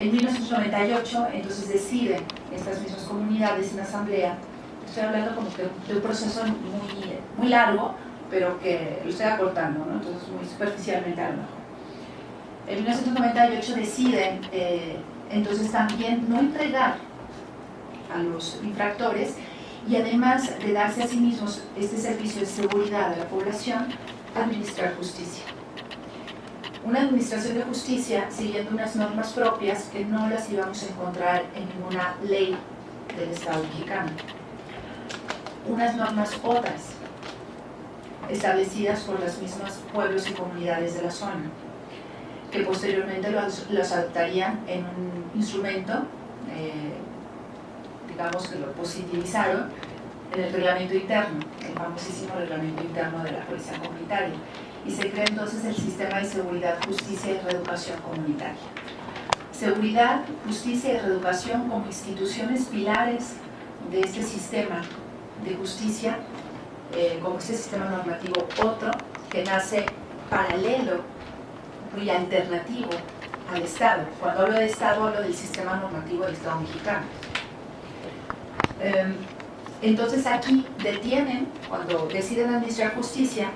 En 1998, entonces deciden estas mismas comunidades en asamblea, estoy hablando como que de un proceso muy, largo, pero que lo estoy acortando, ¿no? entonces muy superficialmente a lo mejor. En 1998 deciden eh, entonces también no entregar a los infractores y además de darse a sí mismos este servicio de seguridad de la población, administrar justicia una administración de justicia siguiendo unas normas propias que no las íbamos a encontrar en ninguna ley del Estado mexicano. Unas normas otras, establecidas por los mismos pueblos y comunidades de la zona, que posteriormente los, adoptarían en un instrumento, eh, digamos que lo positivizaron, en el reglamento interno, el famosísimo reglamento interno de la policía comunitaria y se crea entonces el sistema de seguridad, justicia y reeducación comunitaria. Seguridad, justicia y reeducación como instituciones pilares de este sistema de justicia, eh, como este sistema normativo otro que nace paralelo y alternativo al Estado. Cuando hablo de Estado hablo del sistema normativo del Estado mexicano. Em, entonces aquí detienen, cuando deciden administrar justicia,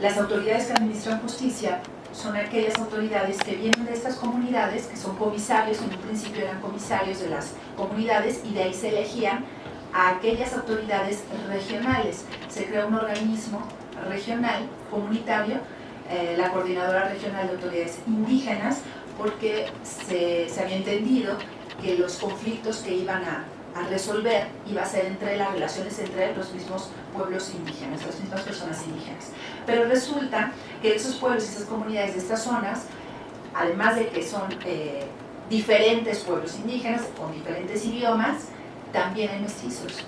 las autoridades que administran justicia son aquellas autoridades que vienen de estas comunidades, que son comisarios, en un principio eran comisarios de las comunidades y de ahí se elegían a aquellas autoridades regionales. Se crea un organismo regional, comunitario, eh, la Coordinadora Regional de Autoridades Indígenas, porque se, se había entendido que los conflictos que iban a a resolver iba a ser entre las relaciones entre los mismos pueblos indígenas, las mismas personas indígenas. Pero resulta que esos pueblos y esas comunidades de estas zonas, además de que son eh, diferentes pueblos indígenas con diferentes idiomas, también hay mestizos.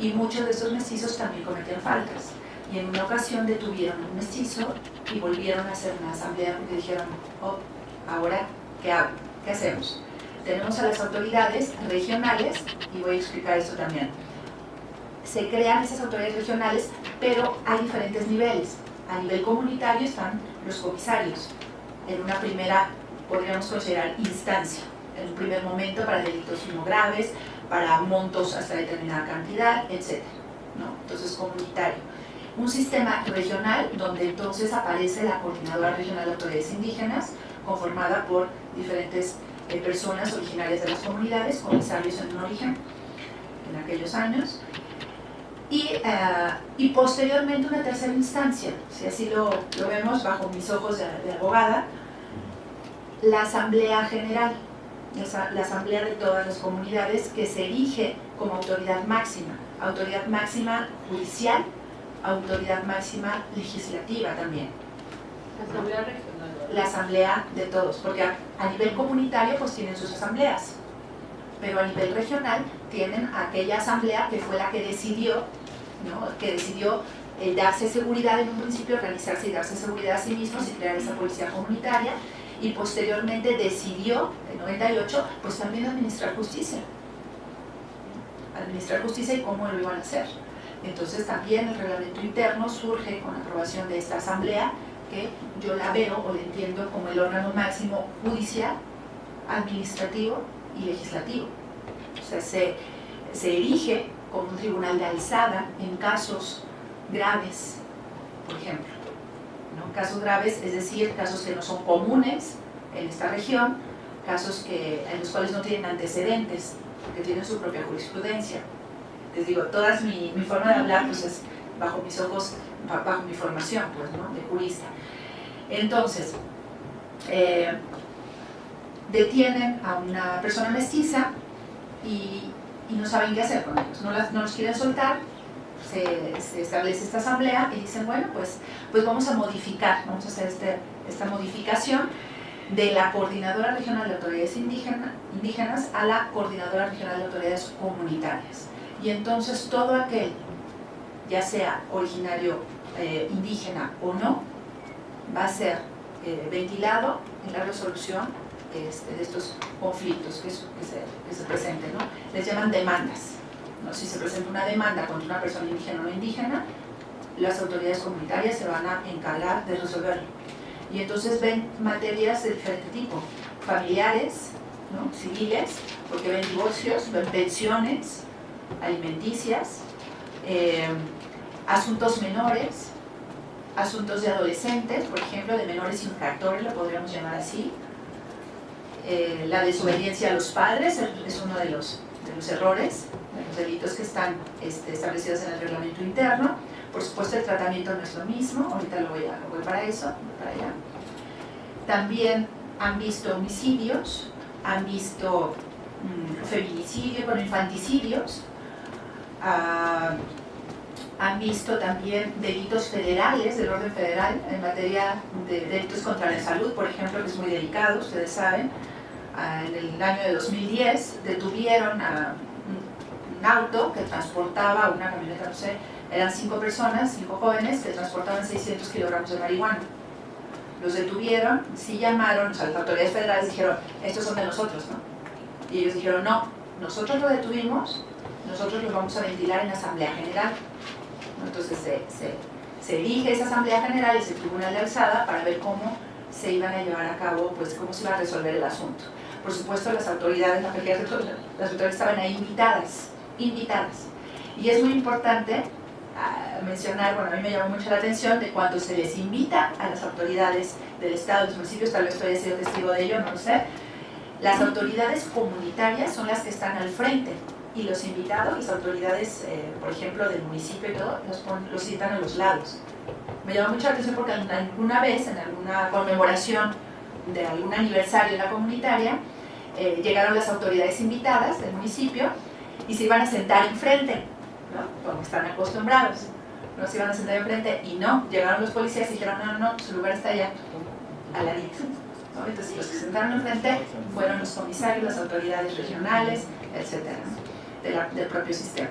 Y muchos de esos mestizos también cometieron faltas. Y en una ocasión detuvieron un mestizo y volvieron a hacer una asamblea porque dijeron, oh, ahora, ¿qué hago? ¿Qué hacemos? Tenemos a las autoridades regionales, y voy a explicar eso también. Se crean esas autoridades regionales, pero hay diferentes niveles. A nivel comunitario están los comisarios, en una primera, podríamos considerar, instancia, en un primer momento para delitos no graves, para montos hasta determinada cantidad, etc. ¿no? Entonces, comunitario. Un sistema regional donde entonces aparece la Coordinadora Regional de Autoridades Indígenas, conformada por diferentes personas originarias de las comunidades, comisarios en un origen, en aquellos años, y, eh, y, posteriormente una tercera instancia, si así lo, lo vemos bajo mis ojos de, abogada, la Asamblea General, la Asamblea de todas las comunidades que se elige como autoridad máxima, autoridad máxima judicial, autoridad máxima legislativa también. Asamblea la asamblea de todos, porque a, nivel comunitario pues tienen sus asambleas, pero a nivel regional tienen aquella asamblea que fue la que decidió, que decidió eh, darse seguridad en un principio, organizarse y darse seguridad a sí mismos y crear esa policía comunitaria, y posteriormente decidió, en 98, pues también administrar justicia. Administrar justicia y cómo lo iban a hacer. Entonces también el reglamento interno surge con la aprobación de esta asamblea que yo la veo o la entiendo como el órgano máximo judicial, administrativo y legislativo. O sea, se, se erige como un tribunal de alzada en casos graves, por ejemplo. ¿no? Casos graves, es decir, casos que no son comunes en esta región, casos que, en los cuales no tienen antecedentes, porque tienen su propia jurisprudencia. Les digo, toda mi, mi forma de hablar pues es bajo mis ojos, bajo mi formación pues, ¿no? de jurista. Entonces, eh, detienen a una persona mestiza y, no saben qué hacer con ellos, no, los quieren soltar, se, establece esta asamblea y dicen, bueno, pues, pues vamos a modificar, vamos a hacer este, esta modificación de la Coordinadora Regional de Autoridades Indígenas a la Coordinadora Regional de Autoridades Comunitarias. Y entonces todo aquel, ya sea originario eh, indígena o no, va a ser eh, ventilado en la resolución este, de estos conflictos que, se, que se presenten. ¿no? Les llaman demandas. ¿no? Si se presenta una demanda contra una persona indígena o no indígena, las autoridades comunitarias se van a encargar de resolverlo. Y entonces ven materias de diferente tipo. familiares, ¿no? civiles, porque ven divorcios, ven pensiones alimenticias, eh, asuntos menores, asuntos de adolescentes, por ejemplo, de menores infractores, lo podríamos llamar así. Eh, la desobediencia a los padres es uno de los, de los errores, de los delitos que están este, establecidos en el reglamento interno. Por supuesto, el tratamiento no es lo mismo, ahorita lo voy, a, voy para eso, para allá. También han visto homicidios, han visto mm, feminicidios, bueno, infanticidios, han visto también delitos federales, del orden federal, en materia de delitos contra la salud, por ejemplo, que es muy delicado, ustedes saben. Ah, en el año de 2010 detuvieron a un auto que transportaba, una camioneta, no sé, eran cinco personas, cinco jóvenes que transportaban 600 kilogramos de marihuana. Los detuvieron, sí llamaron, o sea, las autoridades federales dijeron, estos son de nosotros, ¿no? Y ellos dijeron, no, nosotros lo detuvimos, nosotros los vamos a ventilar en la Asamblea General. Entonces se, se, se esa Asamblea General, ese Tribunal de Alzada, para ver cómo se iban a llevar a cabo, pues cómo se iba a resolver el asunto. Por supuesto, las autoridades, las autoridades estaban ahí invitadas, invitadas. Y es muy importante ah, mencionar, bueno, a mí me llamó mucho la atención de cuando se les invita a las autoridades del Estado, de los municipios, tal vez estoy sido testigo de ello, no lo sé, las autoridades comunitarias son las que están al frente y los invitados, las autoridades, eh, por ejemplo, del municipio y todo, los, los citan a los lados. Me llama mucha atención porque alguna vez, en alguna conmemoración de algún aniversario de la comunitaria, eh, llegaron las autoridades invitadas del municipio y se iban a sentar enfrente, ¿no? como están acostumbrados. No se iban a sentar enfrente y no, llegaron los policías y dijeron, no, no, no, su lugar está allá, al ladito. ¿no? Entonces los que se sentaron enfrente fueron los comisarios, las autoridades regionales, etcétera del propio sistema.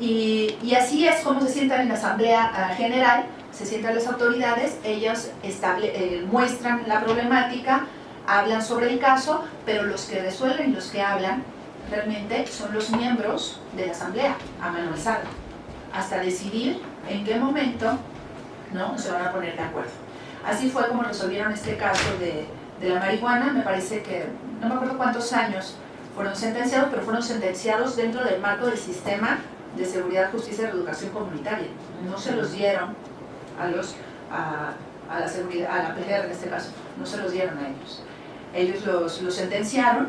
Y, así es como se sientan en la Asamblea ah, General, se sientan las autoridades, ellos eh, muestran la problemática, hablan sobre el caso, pero los que resuelven los que hablan realmente son los miembros de la Asamblea, a mano alzada, hasta decidir en qué momento ¿no? se van a poner de acuerdo. Así fue como resolvieron este caso de, de la marihuana, me parece que, no me acuerdo cuántos años fueron sentenciados, pero fueron sentenciados dentro del marco del sistema de seguridad, justicia y educación comunitaria. No se los dieron a, los, a, la seguridad, a la PGR en este caso, no se los dieron a ellos. Ellos los, sentenciaron,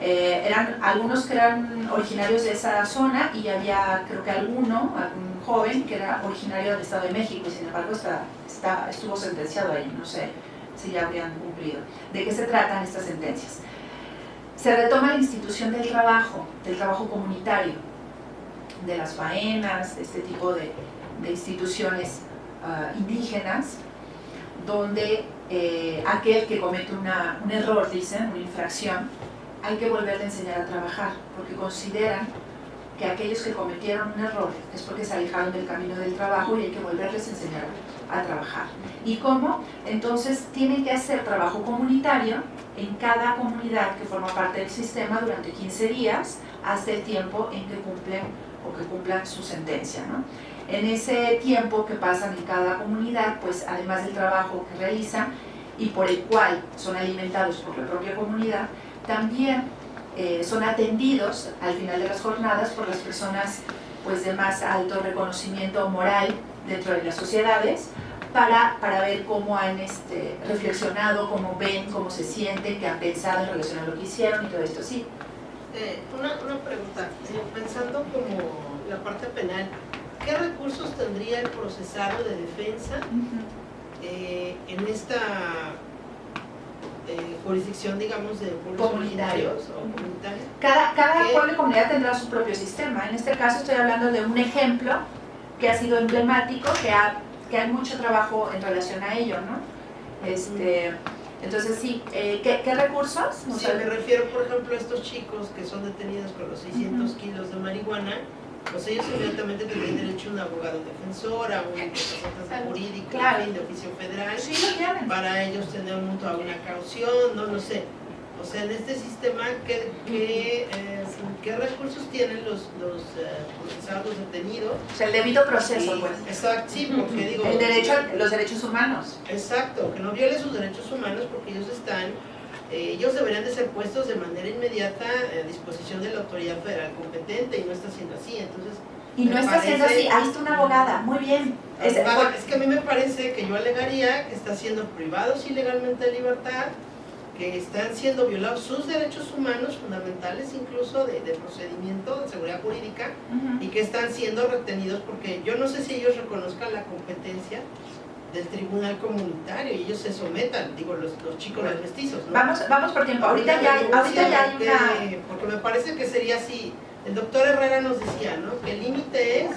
eh, eran algunos que eran originarios de esa zona y había creo que alguno, algún joven que era originario del Estado de México y sin embargo está, está, estuvo sentenciado ahí, no sé si ya habrían cumplido. ¿De qué se tratan estas sentencias? Se retoma la institución del trabajo, del trabajo comunitario, de las faenas, de este tipo de, instituciones ah, indígenas, donde eh, aquel que comete un error, dicen, una infracción, hay que volverle a enseñar a trabajar, porque consideran que aquellos que cometieron un error es porque se alejaron del camino del trabajo y hay que volverles a enseñar a trabajar. ¿Y cómo? Entonces tienen que hacer trabajo comunitario en cada comunidad que forma parte del sistema durante 15 días hasta el tiempo en que cumplen o que cumplan su sentencia. ¿no? En ese tiempo que pasan en cada comunidad, pues además del trabajo que realizan y por el cual son alimentados por la propia comunidad, también eh, son atendidos al final de las jornadas por las personas pues, de más alto reconocimiento moral dentro de las sociedades, para, para ver cómo han este, reflexionado, cómo ven, cómo se sienten, qué han pensado en relación a lo que hicieron y todo esto, sí. Eh, una, una, pregunta, eh, pensando como la parte penal, ¿qué recursos tendría el procesado de defensa eh, en esta jurisdicción, digamos, de pueblos comunitarios o comunitarios? Cada, cada pueblo y comunidad tendrá su propio sistema. En este caso estoy hablando de un ejemplo que ha sido emblemático, que ha que hay mucho trabajo en relación a ello, ¿no? Este, entonces, sí, eh, ¿qué, recursos? Sí, me refiero, por ejemplo, a estos chicos que son detenidos con los 600 kilos de marihuana, pues ellos inmediatamente tienen derecho a un abogado defensor, a un representante jurídico, de oficio federal, sí, lo para ellos tener una caución, no lo sé. O sea, en este sistema, ¿qué, qué, qué recursos tienen los, los eh, procesados detenidos? O sea, el debido proceso, pues. Exacto, sí, porque digo... El derecho, los derechos humanos. Exacto, que no viole sus derechos humanos porque ellos están eh, ellos deberían de ser puestos de manera inmediata a disposición de la autoridad federal competente y no está siendo así, entonces... Y no está siendo así, ahí está una abogada, muy bien. Es- Es que a mí me parece que yo alegaría que están siendo privados ilegalmente de libertad, que están siendo violados sus derechos humanos fundamentales, incluso de, de procedimiento, de seguridad jurídica, y que están siendo retenidos porque yo no sé si ellos reconozcan la competencia del tribunal comunitario y ellos se sometan, digo, los, los chicos, los mestizos, ¿no? Vamos, vamos por tiempo, ahorita ya, ahorita ya hay. Porque me parece que sería así, el doctor Herrera nos decía, ¿no? Que el límite es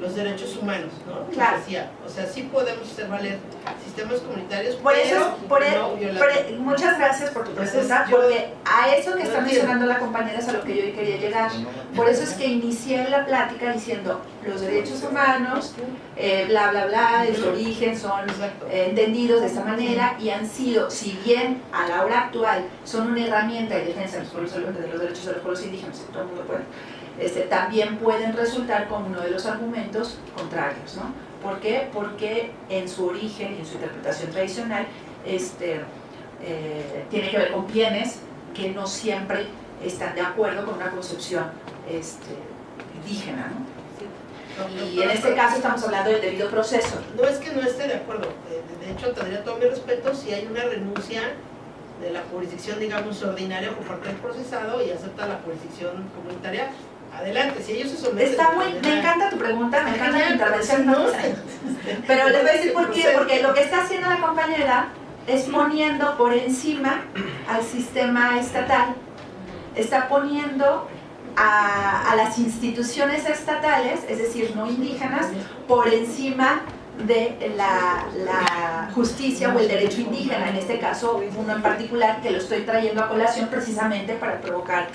los derechos humanos, ¿no? Claro. decía, o sea, sí podemos hacer valer sistemas comunitarios, Por eso, pero por e- no por violar. e- muchas gracias por tu yo- porque a eso que está no entiendo. mencionando la compañera es a lo que yo quería llegar. Por eso es que inicié la plática diciendo los derechos humanos, eh, bla, bla, bla, de su origen son eh, entendidos de esta manera y han sido, si bien a la hora actual son una herramienta de defensa de los, pueblos, de los derechos de los pueblos indígenas, todo el mundo puede, este, también pueden resultar como uno de los argumentos contrarios, ¿no? ¿Por qué? Porque en su origen y en su interpretación tradicional este, eh, tiene que ver con bienes que no siempre están de acuerdo con una concepción este, indígena, Y en este caso estamos hablando del debido proceso. No es que no esté de acuerdo, de hecho tendría todo mi respeto si hay una renuncia de la jurisdicción, digamos, ordinaria por parte del procesado y acepta la jurisdicción comunitaria, adelante, si ellos se someten... Está muy, me encanta tu pregunta, me encanta Genial, intervención, pero no les voy a decir por qué, porque lo que está haciendo la compañera es poniendo por encima al sistema estatal, está poniendo a, a las instituciones estatales, es decir, no indígenas, por encima de la, la justicia o el derecho indígena, en este caso uno en particular que lo estoy trayendo a colación precisamente para provocar